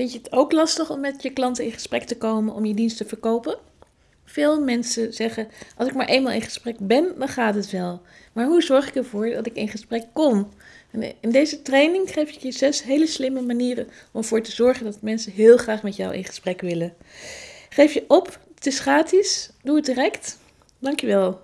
Vind je het ook lastig om met je klanten in gesprek te komen om je dienst te verkopen? Veel mensen zeggen: als ik maar eenmaal in gesprek ben, dan gaat het wel. Maar hoe zorg ik ervoor dat ik in gesprek kom? In deze training geef ik je zes hele slimme manieren om ervoor te zorgen dat mensen heel graag met jou in gesprek willen. Geef je op, het is gratis, doe het direct. Dankjewel.